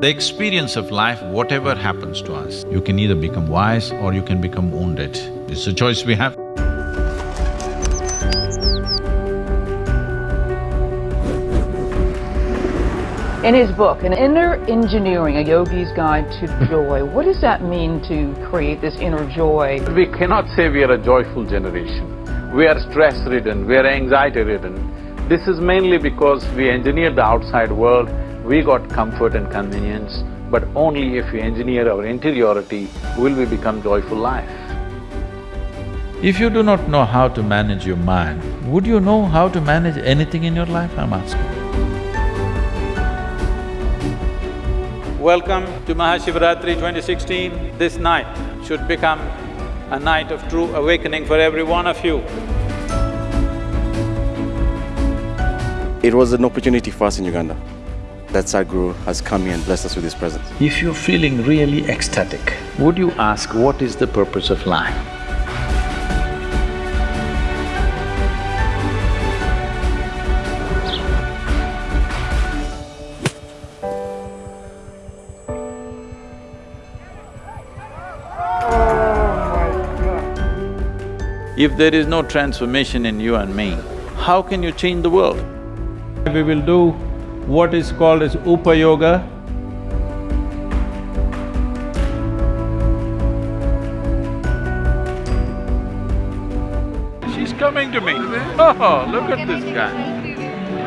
The experience of life, whatever happens to us, you can either become wise or you can become wounded. It's a choice we have. In his book, An Inner Engineering, A Yogi's Guide to Joy, what does that mean to create this inner joy? We cannot say we are a joyful generation. We are stress-ridden, we are anxiety-ridden. This is mainly because we engineered the outside world, we got comfort and convenience, but only if we engineer our interiority will we become joyful life. If you do not know how to manage your mind, would you know how to manage anything in your life, I'm asking? Welcome to Mahashivratri 2016. This night should become a night of true awakening for every one of you. It was an opportunity for us in Uganda that Sadhguru has come here and blessed us with his presence. If you're feeling really ecstatic, would you ask what is the purpose of life? If there is no transformation in you and me, how can you change the world? We will do what is called as Upa Yoga. She's coming to me. Oh, look at this guy.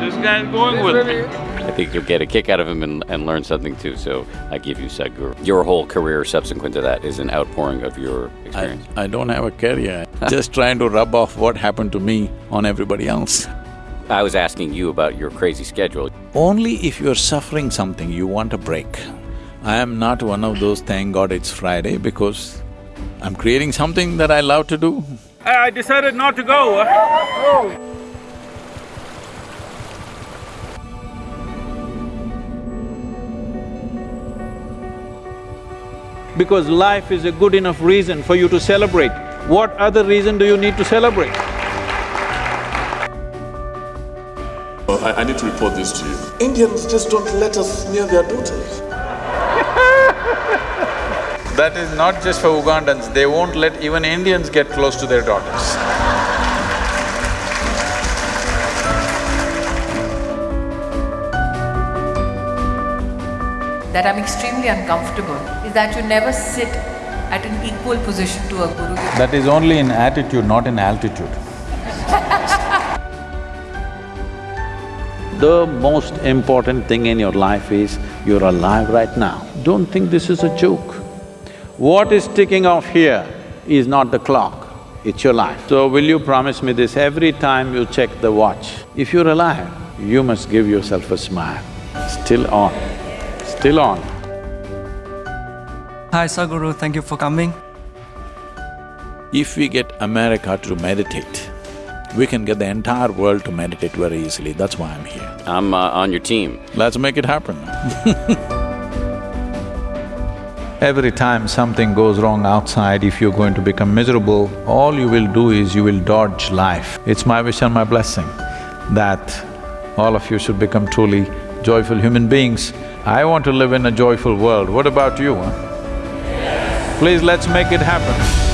This guy's going with me. I think you'll get a kick out of him and, and learn something too, so I give you Sadhguru. Your whole career subsequent to that is an outpouring of your I, experience. I don't have a career, just trying to rub off what happened to me on everybody else. I was asking you about your crazy schedule. Only if you're suffering something, you want a break. I am not one of those, thank God it's Friday, because I'm creating something that I love to do. I decided not to go. Because life is a good enough reason for you to celebrate. What other reason do you need to celebrate? I, I need to report this to you. Indians just don't let us near their daughters. That is not just for Ugandans, they won't let even Indians get close to their daughters. that I'm extremely uncomfortable is that you never sit at an equal position to a guru. That is only in attitude, not in altitude. The most important thing in your life is you're alive right now. Don't think this is a joke. What is ticking off here is not the clock, it's your life. So will you promise me this, every time you check the watch, if you're alive, you must give yourself a smile. Still on, still on. Hi Sadhguru, thank you for coming. If we get America to meditate, we can get the entire world to meditate very easily, that's why I'm here. I'm uh, on your team. Let's make it happen Every time something goes wrong outside, if you're going to become miserable, all you will do is you will dodge life. It's my wish and my blessing that all of you should become truly joyful human beings. I want to live in a joyful world, what about you, huh? Please, let's make it happen.